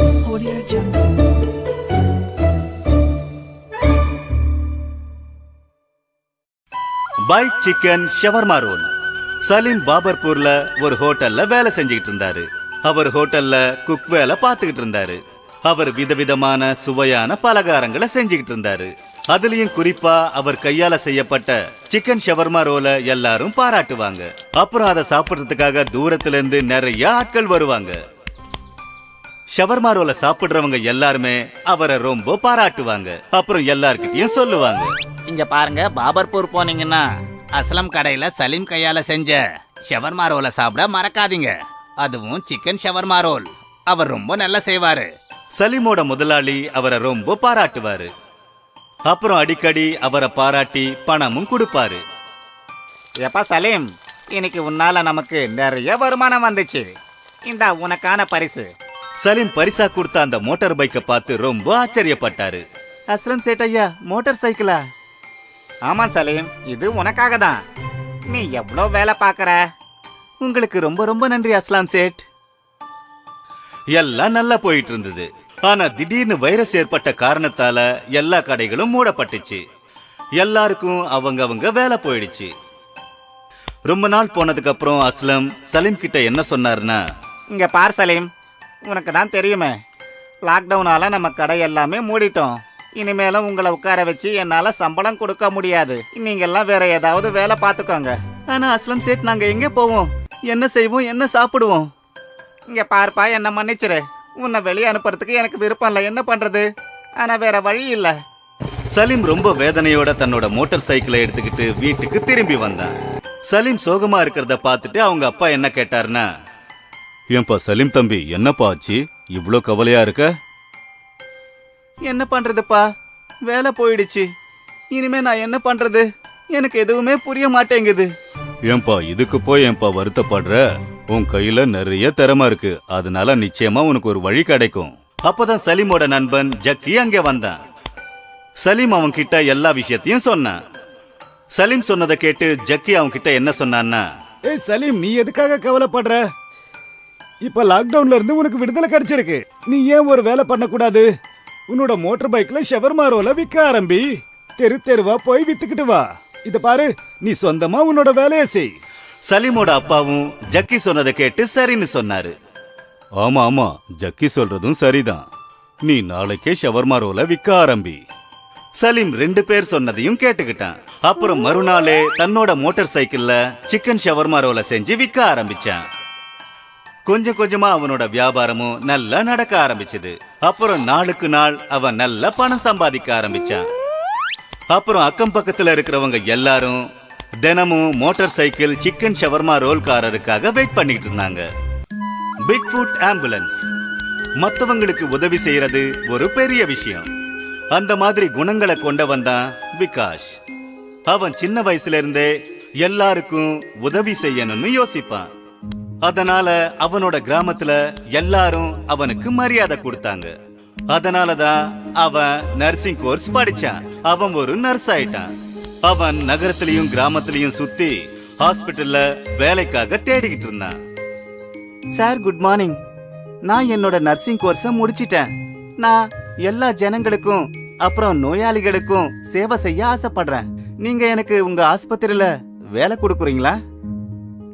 Audio Jungle. Chicken shawarma roll Salim பாபர்பூர்ல ஒரு ஹோட்டல்ல வேலை செஞ்சுக்கிட்டு இருந்தாரு. அவர் ஹோட்டல்ல குக் வேலை பார்த்துக்கிட்டு இருந்தாரு. அவர் விதவிதமான சுவையான பலகாரங்களை செஞ்சுக்கிட்டு இருந்தாரு. அதுலயும் குறிப்பா அவர் கையால செய்யப்பட்ட சிக்கன் ஷவர்மா ரோல எல்லாரும் பாராட்டுவாங்க. அப்புறம் அதை சாப்பிடுறதுக்காக தூரத்துல இருந்து நிறைய ஆட்கள் வருவாங்க. ஷவர்மா ரோலை சாப்பிடுறவங்க எல்லாருமே அவரை ரொம்ப பாராட்டுவாங்க. அப்புறம் எல்லார்கிட்டயும் சொல்லுவாங்க. இங்க பாருங்க பாபர்பூர் போனீங்கன்னா அஸ்லம் கடையில சலீம் கையால செஞ்ச ஷவர்மா ரோலை சாப்பிட மறக்காதீங்க. அதுவும் சிக்கன் ஷவர்மா ரோல் அவர் ரொம்ப நல்லா செய்வாரு. சலீமோட முதலாளி அவரை ரொம்ப பாராட்டுவாரு. அப்புறம் அடிக்கடி அவரை பாராட்டி பணமும் கொடுப்பாரு. எப்பா சலீம் இன்னைக்கு உன்னால நமக்கு நிறைய வருமானம் வந்துச்சு. இந்த உனக்கான பரிசு. சலீம் பரிசா கொடுத்த அந்த மோட்டார் பைக்கை பார்த்து ரொம்ப ஆச்சரியப்பட்டாரு. அஸ்லம் சேட்டையா மோட்டார் சைக்கிளா? ஆமா சலீம் இது உனக்காக தான் நீ எவ்வளோ வேலை பார்க்கற? உங்களுக்கு ரொம்ப ரொம்ப நன்றி அஸ்லாம் சேட். எல்லாம் நல்லா போயிட்டு இருந்தது ஆனா திடீர்னு வைரஸ் ஏற்பட்ட காரணத்தால எல்லா கடைகளும் மூடப்பட்டுச்சு. எல்லாருக்கும் அவங்க அவங்க வேலை போயிடுச்சு. ரொம்ப நாள் போனதுக்கு அப்புறம் அஸ்லம் சலீம் கிட்ட என்ன சொன்னாருன்னா இங்க பார் சலீம் உனக்கு தான் தெரியுமே. லாக்டவுனால் நம்ம கடை எல்லாமே மூடிட்டோம். இனிமேலும் உங்களை உட்கார வச்சு என்னால் சம்பளம் கொடுக்க முடியாது. நீங்கள்லாம் வேற ஏதாவது வேலை பார்த்துக்கோங்க. ஆனால் அஸ்லம் சேட் நாங்கள் எங்கே போவோம்? என்ன செய்வோம்? என்ன சாப்பிடுவோம்? இங்கே பார்ப்பா என்ன மன்னிச்சிரு. உன்னை வெளியே அனுப்புறதுக்கு எனக்கு விருப்பம் இல்லை. என்ன பண்ணுறது ஆனால் வேற வழி இல்லை. சலீம் ரொம்ப வேதனையோட தன்னோட மோட்டார் சைக்கிளை எடுத்துக்கிட்டு வீட்டுக்கு திரும்பி வந்தான். சலீம் சோகமா இருக்கிறத பார்த்துட்டு அவங்க அப்பா என்ன கேட்டாருன்னா ஏன்பா சலீம் தம்பி என்னப்பா ஆச்சு? இவ்ளோ கவலையா இருக்க? என்ன பண்றதுப்பா? வேலை போயிடுச்சு. இனிமே நான் என்ன பண்றது? எனக்கு எதுவுமே புரிய மாட்டேங்குது. ஏன்பா இதுக்கு போய் ஏன்பா வருத்தப்படுற? உன் கையில நிறைய திறமை இருக்கு. அதனால நிச்சயமா உனக்கு ஒரு வழி கிடைக்கும். அப்பதான் சலீமோட நண்பன் ஜக்கி அங்கே வந்தான். சலீம் அவன் கிட்ட எல்லா விஷயத்தையும் சொன்னான். சலீம் சொன்னதை கேட்டு ஜக்கி அவன் கிட்ட என்ன சொன்னான்னா ஏய் சலீம் நீ எதுக்காக கவலைப்படுற? இப்ப லாக்டவுன்ல இருந்து உனக்கு விடுதலை கிடைச்சிருக்கு. நீ ஏன் ஒரு வேலை பண்ணக்கூடாது? உன்னோட மோட்டார் பைக்ல ஷவர்மா ரோல விற்க ஆரம்பி. தெரு தெருவா போய் வித்துக்கிட்டு வா. இத பாரு நீ சொந்தமா உன்னோட வேலையை செய். சலீமோட அப்பாவும் ஜக்கி சொன்னதை கேட்டு சரின்னு சொன்னாரு. ஆமா ஆமா ஜக்கி சொல்றதும் சரிதான். நீ நாளைக்கே ஷவர்மா ரோல விற்க ஆரம்பி. சலீம் ரெண்டு பேர் சொன்னதையும் கேட்டுக்கிட்டான். அப்புறம் மறுநாளே தன்னோட மோட்டார் சைக்கிள்ல சிக்கன் ஷவர்மா ரோல செஞ்சு விற்க ஆரம்பிச்சான். கொஞ்சம் கொஞ்சமா அவனோட வியாபாரமும் நல்லா நடக்க ஆரம்பிச்சது. அப்புறம் நாளுக்கு நாள் அவன் நல்ல பணம் சம்பாதிக்க ஆரம்பிச்சான். அப்புறம் அக்கம் பக்கத்துல இருக்கிறவங்க எல்லாரும் தினமும் மோட்டார் சைக்கிள் சிக்கன் ஷவர்மா ரோல்காரருக்காக வெயிட் பண்ணிட்டு இருந்தாங்க. பிக் ஃபுட் ஆம்புலன்ஸ் மற்றவங்களுக்கு உதவி செய்யறது ஒரு பெரிய விஷயம். அந்த மாதிரி குணங்களை கொண்டவன் தான் விகாஷ். அவன் சின்ன வயசுல இருந்தே எல்லாருக்கும் உதவி செய்யணும்னு யோசிப்பான். அதனால அவனோட கிராமத்துல எல்லாரும் அவனுக்கு மரியாதை கொடுத்தாங்க. அதனாலதான் அவன் நர்சிங் கோர்ஸ் படிச்சான். அவன் ஒரு நர்ஸ் ஆயிட்டான். அவன் நகரத்திலயும் கிராமத்திலயும் சுத்தி ஹாஸ்பிட்டல்ல வேலைக்காக தேடிக்கிட்டு இருந்தான். சார் குட் மார்னிங் நான் என்னோட நர்சிங் கோர்ஸை முடிச்சிட்டேன். நான் எல்லா ஜனங்களுக்கும் அப்புறம் நோயாளிகளுக்கும் சேவை செய்ய ஆசைப்படுறேன். நீங்க எனக்கு உங்க ஆஸ்பத்திரியில வேலை கொடுக்குறீங்களா?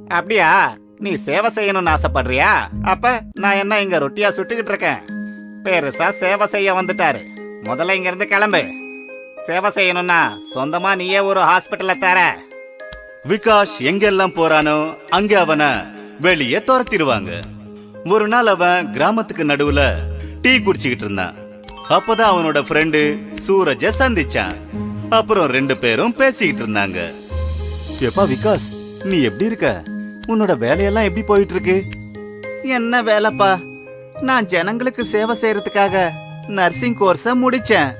அப்படியா? நீ சேவை செய்யணும்னு ஆசைப்படுறியா? அப்ப நான் என்ன இங்க ரொட்டியா சுட்டுக்கிட்டு இருக்கேன்? பெருசா சேவை செய்ய வந்துட்டாரு. முதல்ல இங்க இருந்து கிளம்பு. சேவை செய்யணும்னா சொந்தமா நீயே ஒரு ஹாஸ்பிட்டல தர. விகாஷ் எங்கெல்லாம் போறானோ அங்க அவனை வெளியே துரத்திடுவாங்க. ஒரு நாள் அவன் கிராமத்துக்கு நடுவுல டீ குடிச்சுக்கிட்டு இருந்தான். அப்பதான் அவனோட ஃப்ரெண்டு சூரஜ சந்திச்சான். அப்புறம் ரெண்டு பேரும் பேசிக்கிட்டு இருந்தாங்க. எப்பா விகாஸ் நீ எப்படி இருக்க? உன்னோட வேலையெல்லாம் எப்படி போயிட்டு இருக்கு என்ன வேலைப்பா? நான் ஜனங்களுக்கு சேவை செய்யறதுக்காக நர்சிங் கோர்ஸ முடிச்சேன்.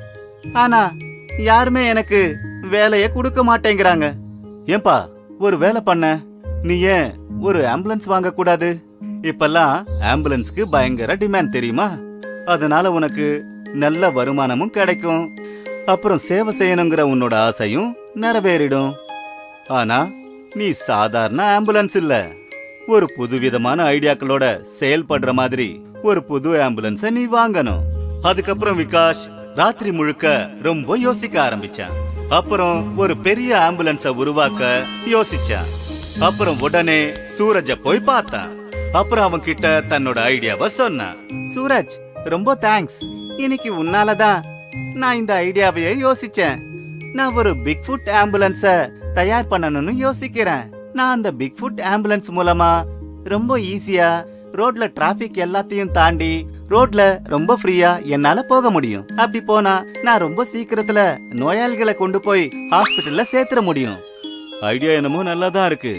ஆனா யாருமே எனக்கு வேலைய கொடுக்க மாட்டேங்கிறாங்க. ஏன்பா ஒரு வேலை பண்ண? நீ ஏன் ஒரு ஆம்புலன்ஸ் வாங்க கூடாது இப்பெல்லாம் ஆம்புலன்ஸ்க்கு பயங்கர டிமாண்ட் தெரியுமா? அதனால உனக்கு நல்ல வருமானமும் கிடைக்கும். அப்புறம் சேவை செய்யணுங்கிற உன்னோட ஆசையும் நிறைவேறிடும். ஆனா நீ சாதாரண ஆம்புலன்ஸ் இல்ல. ஒரு புதுவிதமான ஐடியாக்களோட செயல்படுற மாதிரி ஒரு புது ஆம்புலன்ஸ நீ வாங்கணும். அதுக்கப்புறம் விகாஷ் ராத்திரி முழுக்க ரொம்ப யோசிக்க ஆரம்பிச்சான். அப்புறம் ஒரு பெரிய ஆம்புலன்ஸ உருவாக்க யோசிச்சான். அப்புறம் உடனே சூரஜ போய் பார்த்தான். அப்புறம் அவன் கிட்ட தன்னோட ஐடியாவை சொன்னான். சூரஜ் ரொம்ப தேங்க்ஸ் இன்னைக்கு உன்னாலதான் நான் இந்த ஐடியாவையே யோசிச்சேன். நான் ஒரு பிக் ஃபுட் ஆம்புலன்ஸ தயார் பண்ணணும்னு யோசிக்கிறேன். நான் அந்த பிக் ஃபுட் ஆம்புலன்ஸ் மூலமா ரொம்ப ஈஸியா ரோட்ல டிராபிக் எல்லாத்தையும் தாண்டி ரோட்ல ரொம்ப ஃப்ரீயா என்னால போக முடியும். அப்படி போனா நான் ரொம்ப சீக்கிரத்துல நோயாளிகளை கொண்டு போய் ஹாஸ்பிட்டல்ல சேர்த்துற முடியும். ஐடியா என்னமோ நல்லா தான் இருக்கு.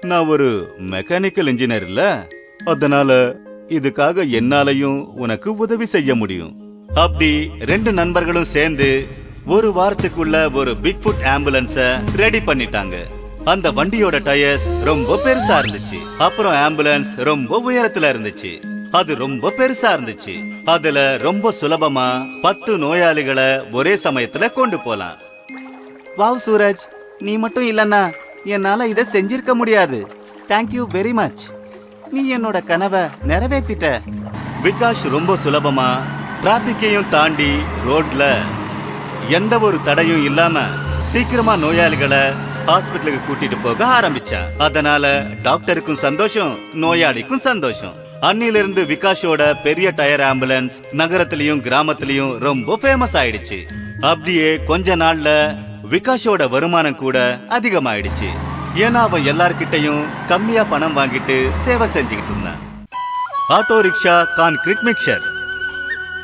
நான் ஒரு மெக்கானிக்கல் இன்ஜினியர் இல்ல. அதனால இதுக்காக என்னாலையும் உனக்கு உதவி செய்ய முடியும். அப்படி ரெண்டு நண்பர்களும் சேர்ந்து ஒரு வாரத்துக்குள்ள ஒரு பிக் ஃபுட் ஆம்புலன்ஸ ரெடி பண்ணிட்டாங்க. அந்த வண்டியோட டயர்ஸ் ரொம்ப பெருசா இருந்துச்சு. அப்புறம் ஆம்புலன்ஸ் ரொம்ப உயரத்துல இருந்துச்சு. அது ரொம்ப பெருசா இருந்துச்சு. அதுல ரொம்ப சுலபமா பத்து நோயாளிகளை ஒரே சமயத்துல கொண்டு போலாம். வாவ் சூரஜ் நீ மட்டும் இல்லனா என்னால இதை செஞ்சிருக்க முடியாது. தேங்க்யூ வெரி மச் நீ என்னோட கனவை நிறைவேத்திட்ட. விகாஷ் ரொம்ப சுலபமா டிராபிக்கையும் தாண்டி ரோட்ல எந்த ஒரு தடையும் இல்லாம சீக்கிரமா நோயாளிகளை ஹாஸ்பிட்டலுக்கு கூட்டிட்டு போக ஆரம்பிச்சான் அதனால டாக்டருக்கும் சந்தோஷம் நோயாளிக்கும் சந்தோஷம். அன்னிலிருந்து விகாஷோட பெரிய டயர் ஆம்புலன்ஸ் நகரத்திலயும் கிராமத்திலயும் ரொம்ப ஃபேமஸ் ஆயிடுச்சு. அப்படியே கொஞ்ச நாள்ல விகாஷோட வருமானம் கூட அதிகமாயிடுச்சு. ஏன்னா அவன் எல்லார்கிட்டயும் கம்மியா பணம் வாங்கிட்டு சேவை செஞ்சுக்கிட்டு இருந்தான். Auto rickshaw concrete mixer.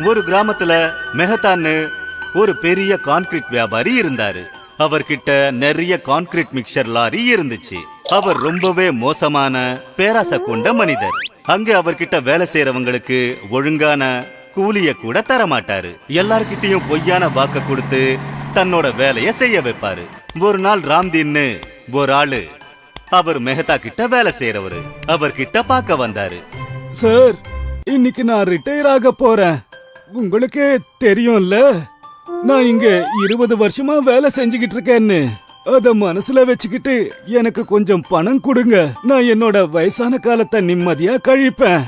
ஒரு கிராமத்துல மெஹத்தான்னு ஒரு பெரிய கான்கிரீட் வியாபாரி இருந்தாரு. அவர்கிட்ட நிறைய கான்கிரீட் மிக்சர் லாரி இருந்துச்சு. அவர் ரொம்பவே மோசமான பேராசை கொண்ட மனிதர். அங்க அவர்கிட்ட வேலை செய்யறவங்களுக்கு ஒழுங்கான கூலிய கூட தர மாட்டாரு எல்லார்கிட்டயும் பொய்யான வாக்க கொடுத்து தன்னோட வேலைய செய்ய வைப்பாரு. ஒரு நாள் ராம்தீன்னு ஒரு ஆளு அவர் மெஹதா கிட்ட வேலை செய்யறவரு அவர்கிட்ட பார்க்க வந்தாரு. சார் இன்னைக்கு நான் ரிட்டையர் ஆக போறேன். உங்களுக்கே தெரியும்ல? நான் இங்க இருபது வருஷமா வேலை செஞ்சுக்கிட்டு இருக்கேன்னு. அத மனசுல வச்சுக்கிட்டு எனக்கு கொஞ்சம் பணம் கொடுங்க. நான் என்னோட வயசான காலத்தை நிம்மதியா கழிப்பேன்.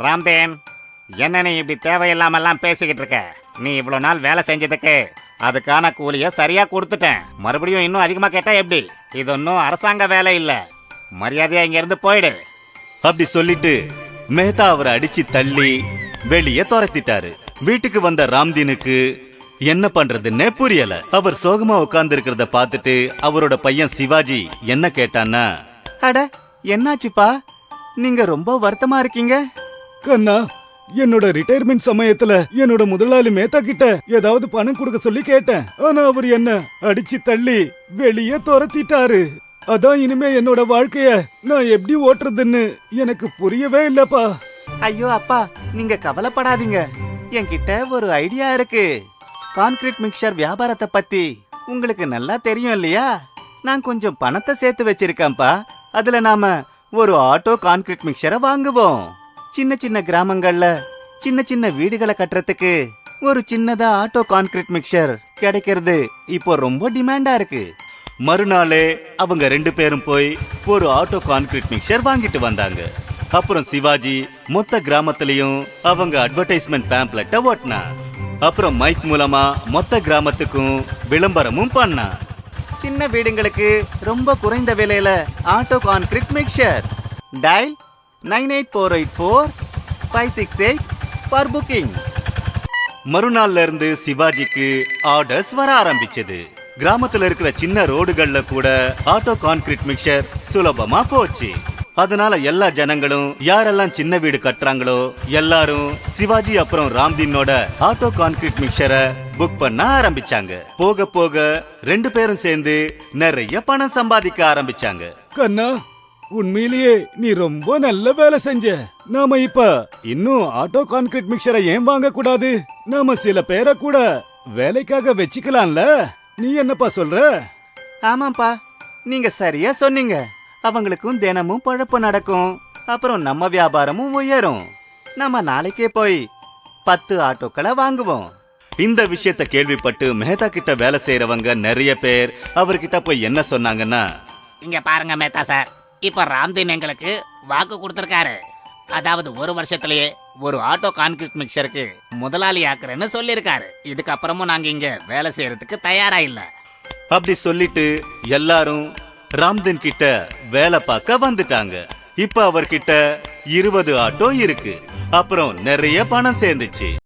ராம்தேன் என்ன நீ இப்படி தேவையில்லாமல்லாம் பேசிக்கிட்டு இருக்க? நீ இவ்வளவு நாள் வேலை செஞ்சதுக்கு அதுக்கான கூலிய சரியா கொடுத்துட்டேன். மறுபடியும் இன்னும் அதிகமா கேட்டா எப்படி? இது ஒன்றும் அரசாங்க வேலை இல்ல. மரியாதையா இங்க இருந்து போயிடு. அப்படி சொல்லிட்டு மெஹதா அவரை அடிச்சு தள்ளி வெளியே துரத்திட்டாரு. வீட்டுக்கு வந்த ராம்தீனுக்கு என்ன பண்றதுன்னே புரியல. அவர் சோகமா உட்கார்ந்து இருக்கிறத பார்த்துட்டு அவரோட பையன் சிவாஜி என்ன கேட்டான்னா அட என்னாச்சுப்பா? நீங்க ரொம்ப வருத்தமா இருக்கீங்க? கண்ணா என்னோட ரிட்டையர்மெண்ட் சமயத்துல என்னோட முதலாளி மேத்தா கிட்ட ஏதாவது பணம் கொடுக்க சொல்லி கேட்டேன். ஆனா அவர் என்ன அடிச்சு தள்ளி வெளியே துரத்திட்டாரு. அதான் இனிமே என்னோட வாழ்க்கைய நான் எப்படி ஓட்டுறதுன்னு எனக்கு புரியவே இல்லப்பா. ஐயோ அப்பா நீங்க கவலைப்படாதீங்க. என்கிட்ட ஒரு ஐடியா இருக்கு. கான்கிரீட் மிக்சர் வியாபாரத்தை பத்தி உங்களுக்கு நல்லா தெரியும் இல்லையா? நான் கொஞ்சம் பணத்தை சேர்த்து வச்சிருக்கேன்ப்பா. அதுல நாம ஒரு ஆட்டோ கான்கிரீட் மிக்சரை வாங்குவோம். சின்ன சின்ன கிராமங்கள்ல சின்ன சின்ன வீடுகளை கட்டுறதுக்கு ஒரு சின்னதா ஆட்டோ கான்கிரீட் மிக்சர் கிடைக்கிறது இப்போ ரொம்ப டிமாண்டா இருக்கு. மறுநாளே அவங்க ரெண்டு பேரும் போய் ஒரு ஆட்டோ கான்கிரீட் மிக்சர் வாங்கிட்டு வந்தாங்க. அப்புறம் சிவாஜி மொத்த கிராமத்திலையும் அவங்க அட்வர்டைஸ்மெண்ட் பேம்ப்ளெட்டை ஓட்டினா அப்புறம் மைக் மூலமா மொத்த கிராமத்துக்கும் விளம்பரமும் பண்ணா. சின்ன வீடுங்களுக்கு ரொம்ப குறைந்த விலையில auto concrete mixer dial nine eight four eight four five six eight for booking மறுநாள்ல இருந்து சிவாஜிக்கு ஆர்டர்ஸ் வர ஆரம்பிச்சது. கிராமத்துல இருக்கிற சின்ன ரோடுகள்ல கூட ஆட்டோ கான்கிரீட் மிக்சர் சுலபமா போச்சு. அதனால எல்லா ஜனங்களும் யாரெல்லாம் சின்ன வீடு கட்டுறாங்களோ எல்லாரும் சிவாஜி அப்புறம் ராம்தீனோட ஆட்டோ கான்கிரீட் மிக்சரை புக் பண்ண ஆரம்பிச்சாங்க. போக போக ரெண்டு பேரும் சேர்ந்து நிறைய பணம் சம்பாதிக்க ஆரம்பிச்சாங்க. கண்ணா உண்மையிலேயே நீ ரொம்ப நல்ல வேலை செஞ்ச. நாம இப்ப இன்னும் ஆட்டோ கான்கிரீட் மிக்சரை ஏன் வாங்க கூடாது நாம சில பேரை கூட வேலைக்காக வச்சுக்கலாம்ல. நீ என்னப்பா சொல்ற? ஆமாப்பா நீங்க சரியா சொன்னீங்க. அவங்களுக்கும் தினமும் பழப்பு நடக்கும். அப்புறம் நம்ம வியாபாரமும் உயரும். நம்ம நாளைக்கே போய் பத்து ஆட்டோக்களை வாங்குவோம். இந்த விஷயத்த கேள்விப்பட்டு மெஹதா கிட்ட வேலை செய்யறவங்க நிறைய பேர் அவர்கிட்ட போய் என்ன சொன்னாங்கன்னா இங்க பாருங்க மேத்தா சார். இப்ப ராம்தீன் எங்களுக்கு வாக்கு கொடுத்திருக்காரு. அதாவது ஒரு வருஷத்திலேயே ஒரு ஆட்டோ கான்கிரீட் மிக்சருக்கு முதலாளி ஆக்குறேன்னு சொல்லியிருக்காரு. இதுக்கப்புறமும் நாங்க இங்க வேலை செய்யறதுக்கு தயாரா இல்ல. அப்படி சொல்லிட்டு எல்லாரும் ராம்தன் கிட்ட வேலை பார்க்க வந்துட்டாங்க. இப்ப அவர்கிட்ட இருபது ஆட்டோ இருக்கு. அப்புறம் நிறைய பணம் சேர்ந்துச்சு.